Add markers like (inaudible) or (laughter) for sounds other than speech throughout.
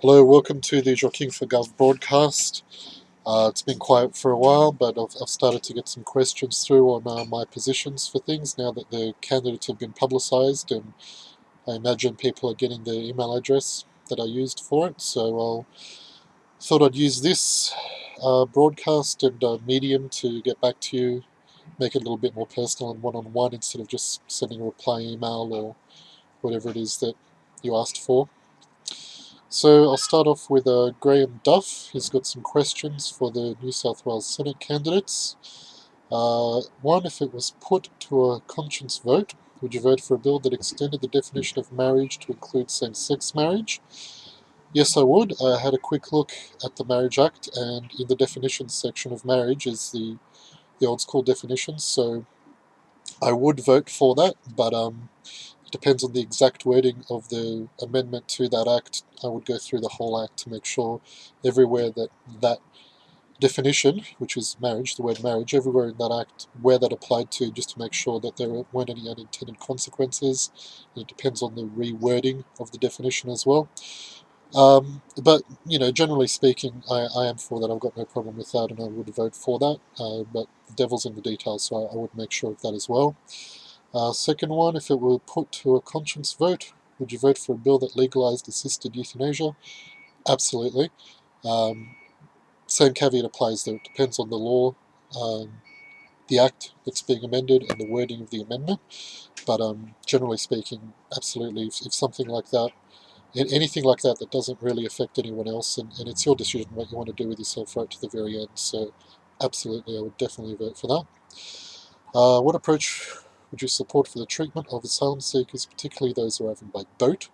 Hello, welcome to the Joaquin for Gov broadcast. Uh, it's been quiet for a while, but I've, I've started to get some questions through on uh, my positions for things now that the candidates have been publicised, and I imagine people are getting the email address that I used for it. So I thought I'd use this uh, broadcast and uh, medium to get back to you, make it a little bit more personal and one-on-one -on -one instead of just sending a reply email or whatever it is that you asked for. So I'll start off with uh, Graham Duff. He's got some questions for the New South Wales Senate candidates. Uh, one, if it was put to a conscience vote, would you vote for a bill that extended the definition of marriage to include same-sex marriage? Yes, I would. I had a quick look at the Marriage Act, and in the definitions section of marriage is the the old school definitions. So I would vote for that, but um, depends on the exact wording of the amendment to that act. I would go through the whole act to make sure everywhere that that definition, which is marriage, the word marriage, everywhere in that act, where that applied to, just to make sure that there weren't any unintended consequences. It depends on the rewording of the definition as well. Um, but, you know, generally speaking, I, I, am for that. I've got no problem with that and I would vote for that. Uh, but the devil's in the details, so I, I would make sure of that as well. Uh, second one, if it were put to a conscience vote, would you vote for a bill that legalized assisted euthanasia? Absolutely. Um, same caveat applies there. It depends on the law, um, the act that's being amended, and the wording of the amendment. But um, generally speaking, absolutely, if, if, something like that, anything like that that doesn't really affect anyone else, and, and it's your decision what you want to do with yourself right to the very end. So absolutely, I would definitely vote for that. Uh, what approach produce support for the treatment of asylum seekers, particularly those arriving by boat.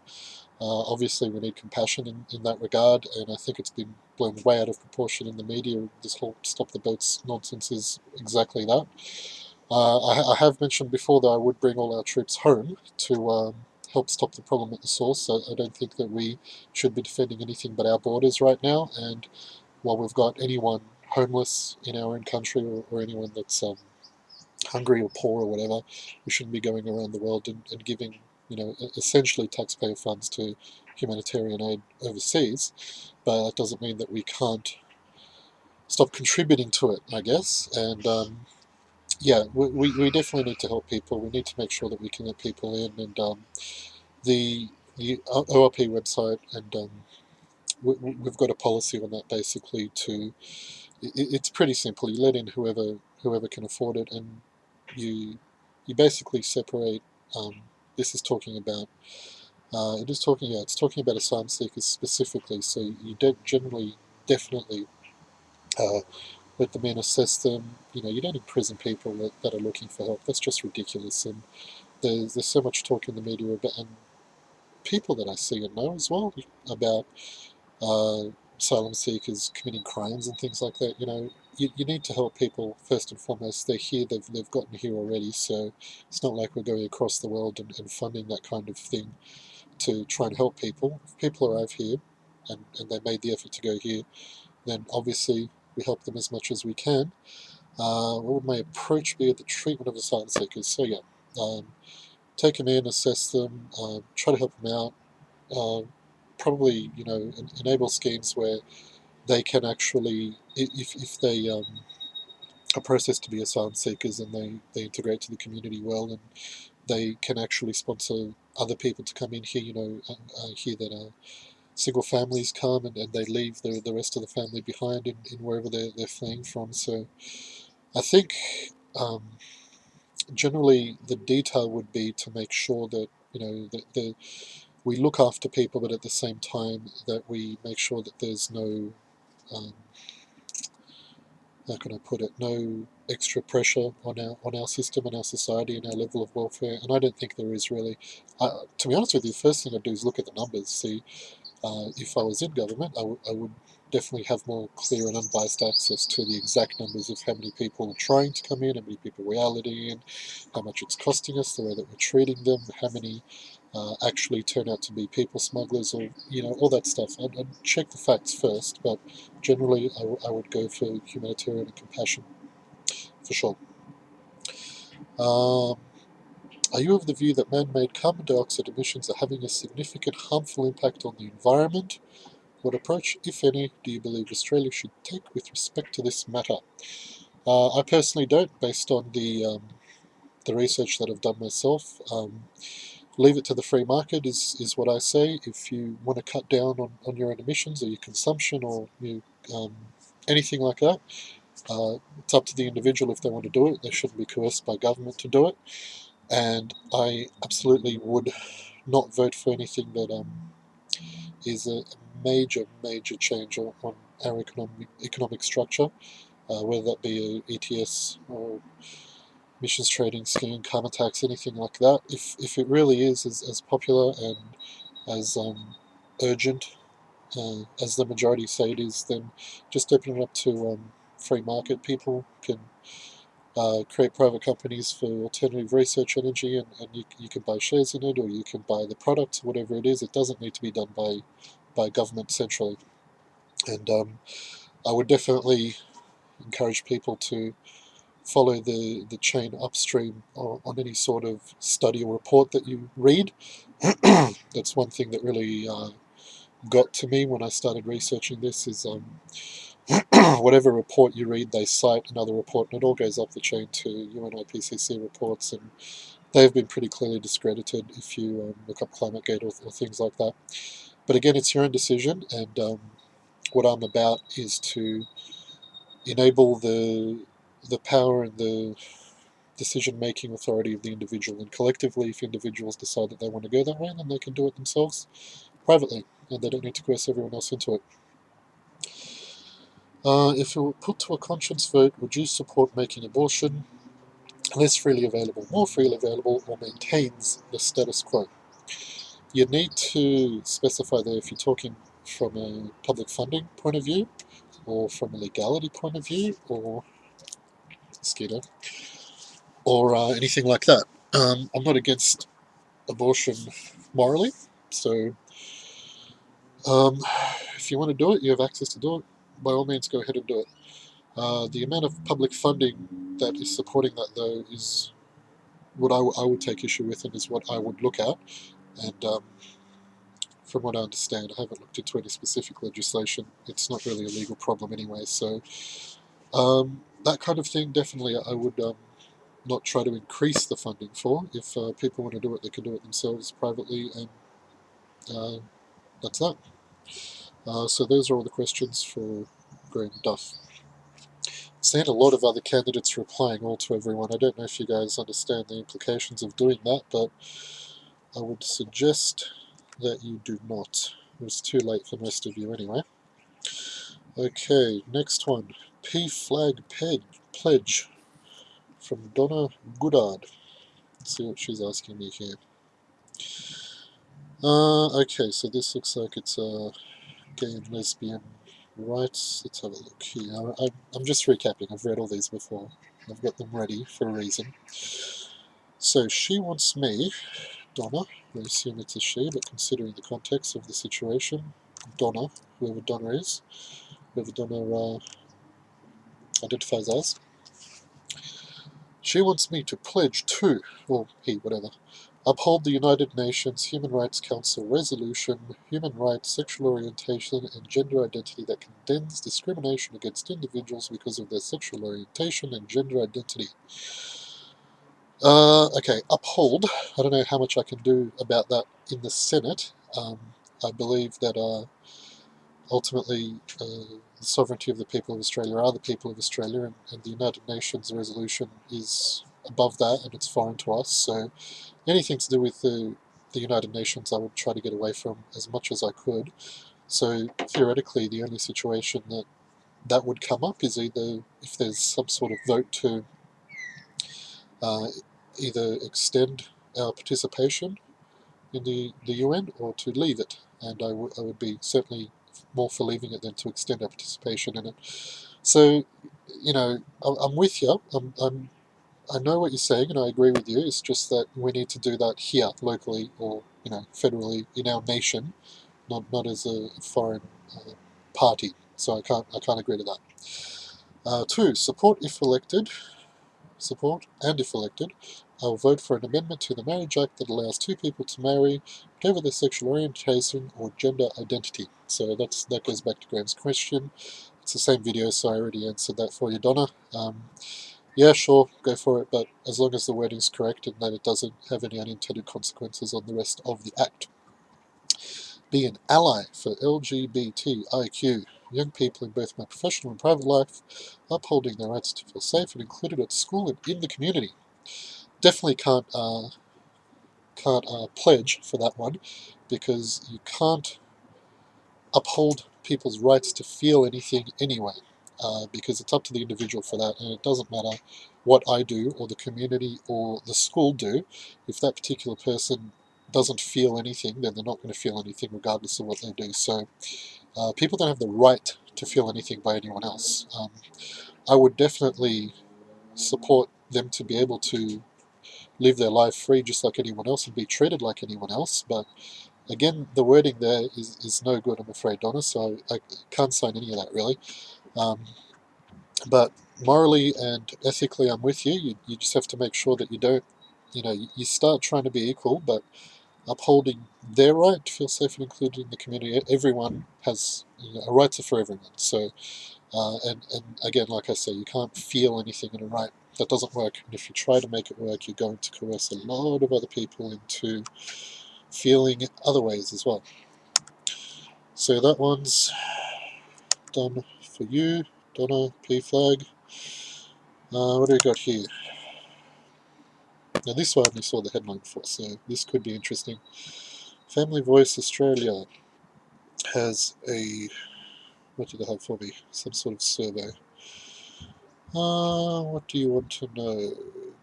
Uh, obviously, we need compassion in, in that regard, and I think it's been blown way out of proportion in the media. This whole stop the boats nonsense is exactly that. Uh, I, I, have mentioned before that I would bring all our troops home to um, help stop the problem at the source. So I don't think that we should be defending anything but our borders right now. And while we've got anyone homeless in our own country or, or anyone that's um, hungry or poor or whatever, we shouldn't be going around the world and, and giving, you know, essentially taxpayer funds to humanitarian aid overseas. But that doesn't mean that we can't stop contributing to it, I guess. And um, yeah, we, we, definitely need to help people. We need to make sure that we can let people in. And um, the the ORP website, and um, we, have got a policy on that basically to. It, it's pretty simple. You let in whoever whoever can afford it, and you you basically separate. Um, this is talking about. Uh, it is talking about. It's talking about asylum seekers specifically. So you don't generally, definitely, uh, let them in, assess them. You know, you don't imprison people that, that are looking for help. That's just ridiculous. And there's there's so much talk in the media about and people that I see and know as well about uh, asylum seekers committing crimes and things like that. You know, you, you need to help people first and foremost. They're here, they've, they've gotten here already, so it's not like we're going across the world and, and funding that kind of thing to try and help people. If people arrive here and, and they made the effort to go here, then obviously we help them as much as we can. Uh, what would my approach be at the treatment of asylum seekers? So yeah, um, take them in, assess them, uh, try to help them out. Uh, probably, you know, enable schemes where they can actually, if, if they um, are processed to be asylum seekers and they, they integrate to the community well and they can actually sponsor other people to come in here, you know, uh, uh, here that are single families come and, and they leave the, the rest of the family behind in, in wherever they're, they're fleeing from. So I think um, generally the detail would be to make sure that, you know, that the we look after people, but at the same time that we make sure that there's no um, how can I put it, no extra pressure on our on our system and our society and our level of welfare. And I don't think there is really. Uh, to be honest with you, the first thing I'd do is look at the numbers. See, uh, if I was in government, I, I would definitely have more clear and unbiased access to the exact numbers of how many people are trying to come in, how many people we are letting in, how much it's costing us, the way that we're treating them, how many uh, actually turn out to be people smugglers or, you know, all that stuff. I'd, I'd check the facts first, but generally I, would go for humanitarian and compassion, for sure. Um, are you of the view that man-made carbon dioxide emissions are having a significant harmful impact on the environment? What approach, if any, do you believe Australia should take with respect to this matter? Uh, I personally don't, based on the um, the research that I've done myself. Um, leave it to the free market is, is what I say. If you want to cut down on, on your own emissions or your consumption or you, um, anything like that, uh, it's up to the individual if they want to do it. They shouldn't be coerced by government to do it. And I absolutely would not vote for anything that um, is a major, major change on, our economic, economic structure, uh, whether that be a ETS or emissions trading scheme, carbon tax, anything like that. If, if it really is as, as popular and as um, urgent uh, as the majority say it is, then just open it up to um, free market. People can uh, create private companies for alternative research energy and, and you, you can buy shares in it or you can buy the product, whatever it is. It doesn't need to be done by, by government centrally. And um, I would definitely encourage people to follow the, the chain upstream on, on any sort of study or report that you read. (clears throat) That's one thing that really uh, got to me when I started researching this is um, (clears throat) whatever report you read, they cite another report, and it all goes up the chain to UNIPCC reports, and they've been pretty clearly discredited if you um, look up ClimateGate or, or, things like that. But again, it's your own decision, and um, what I'm about is to enable the the power and the decision-making authority of the individual, and collectively, if individuals decide that they want to go that way, then they can do it themselves privately, and they don't need to coerce everyone else into it. Uh, if it were put to a conscience vote, would you support making abortion less freely available, more freely available, or maintains the status quo? You need to specify there if you're talking from a public funding point of view, or from a legality point of view, or mosquito, or uh, anything like that. Um, I'm not against abortion morally, so um, if you want to do it, you have access to do it by all means go ahead and do it. Uh, the amount of public funding that is supporting that, though, is what I, I would take issue with and is what I would look at. And um, from what I understand, I haven't looked into any specific legislation. It's not really a legal problem anyway. So um, that kind of thing, definitely, I would um, not try to increase the funding for. If uh, people want to do it, they can do it themselves privately, and uh, that's that. Uh, so those are all the questions for Graham Duff. Seen a lot of other candidates replying all to everyone. I don't know if you guys understand the implications of doing that, but I would suggest that you do not. It's too late for most of you anyway. Okay, next one. PFLAG Pledge from Donna Goodard. Let's see what she's asking me here. Uh, okay, so this looks like it's a uh, gay and lesbian rights. Let's have a look here. I, I'm just recapping. I've read all these before. I've got them ready for a reason. So she wants me, Donna, I assume it's a she, but considering the context of the situation, Donna, whoever Donna is, whoever Donna uh, identifies as, she wants me to pledge to, or he, whatever, uphold the United Nations Human Rights Council resolution, human rights, sexual orientation, and gender identity that condemns discrimination against individuals because of their sexual orientation and gender identity. Uh, okay, uphold. I don't know how much I can do about that in the Senate. Um, I believe that uh, ultimately uh, the sovereignty of the people of Australia are the people of Australia, and, and the United Nations resolution is above that and it's foreign to us. So anything to do with the, the United Nations I would try to get away from as much as I could. So theoretically the only situation that that would come up is either if there's some sort of vote to uh, either extend our participation in the, the UN or to leave it. And I, I would be certainly more for leaving it than to extend our participation in it. So, you know, I'm with you. I'm, I'm I know what you're saying and I agree with you. It's just that we need to do that here, locally, or you know, federally in our nation, not not as a foreign uh, party. So I can't I can't agree to that. Uh, two, support if elected, support and if elected, I will vote for an amendment to the Marriage Act that allows two people to marry whatever their sexual orientation or gender identity. So that's that goes back to Graham's question. It's the same video, so I already answered that for you, Donna. Um, yeah, sure, go for it, but as long as the wording is correct and that it doesn't have any unintended consequences on the rest of the Act. Be an ally for LGBTIQ young people in both my professional and private life, upholding their rights to feel safe and included at school and in the community. Definitely can't uh, can't uh, pledge for that one because you can't uphold people's rights to feel anything anyway uh, because it's up to the individual for that and it doesn't matter what I do or the community or the school do. If that particular person doesn't feel anything then they're not going to feel anything regardless of what they do. So uh, people don't have the right to feel anything by anyone else. Um, I would definitely support them to be able to live their life free just like anyone else and be treated like anyone else. But again the wording there is, is no good I'm afraid Donna so I, can't sign any of that really. Um, but morally and ethically I'm with you. you you just have to make sure that you don't you know you, start trying to be equal but upholding their right to feel safe and included in the community. Everyone has you know, a right to for everyone. So uh, and, and again like I say you can't feel anything in a right that doesn't work. And if you try to make it work, you're going to coerce a lot of other people into feeling other ways as well. So that one's done for you, Donna PFLAG. Uh, what do we got here? Now this one I only saw the headline for, so this could be interesting. Family Voice Australia has a, what do they have for me? Some sort of survey. Uh, what do you want to know?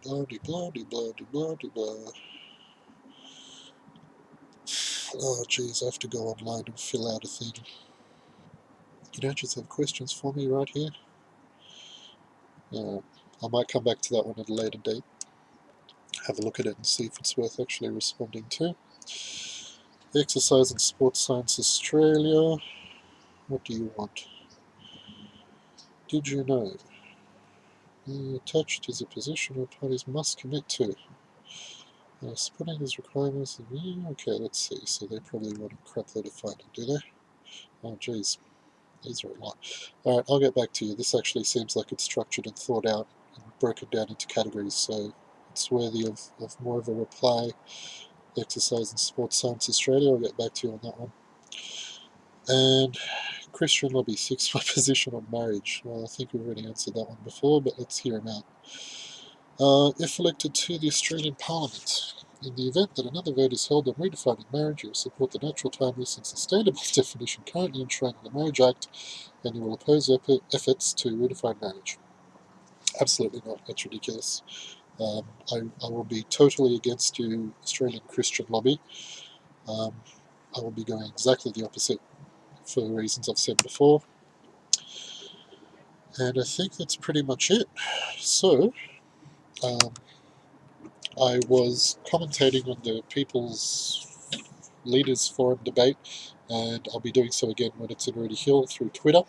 Blah, de, blah, de, blah, de, blah, de, blah. Oh, geez, I have to go online and fill out a thing. You don't just have questions for me right here? Uh, I might come back to that one at a later date. Have a look at it and see if it's worth actually responding to. Exercise and Sports Science Australia. What do you want? Did you know? Attached is a position where parties must commit to. Uh, splitting is requirements. Okay, let's see. So they probably want a crap load of funding, do they? Oh, geez. These are a lot. Alright, I'll get back to you. This actually seems like it's structured and thought out and broken down into categories, so it's worthy of, of more of a reply. Exercise and Sports Science Australia, I'll get back to you on that one. And Christian Lobby, six (laughs) my position on marriage. Well, I think we've already answered that one before, but let's hear him out. Uh, if elected to the Australian Parliament, in the event that another vote is held on redefining marriage, you will support the natural, timeless and sustainable (laughs) definition currently enshrined in the Marriage Act, and you will oppose efforts to redefine marriage. Absolutely not. That's ridiculous. Um, I, I, will be totally against you, Australian Christian lobby. Um, I will be going exactly the opposite for the reasons I've said before. And I think that's pretty much it. So, um, I was commentating on the People's Leaders Forum debate, and I'll be doing so again when it's in Rooty Hill through Twitter.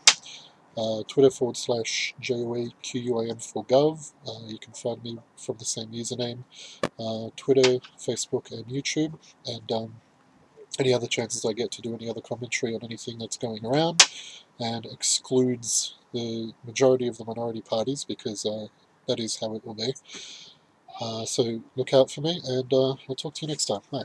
Uh, Twitter forward slash JOAQUAM for Gov. Uh, you can find me from the same username. Uh, Twitter, Facebook, and YouTube. And um, any other chances I get to do any other commentary on anything that's going around and excludes the majority of the minority parties because uh, that is how it will be. Uh, so look out for me, and uh, I'll talk to you next time. Bye.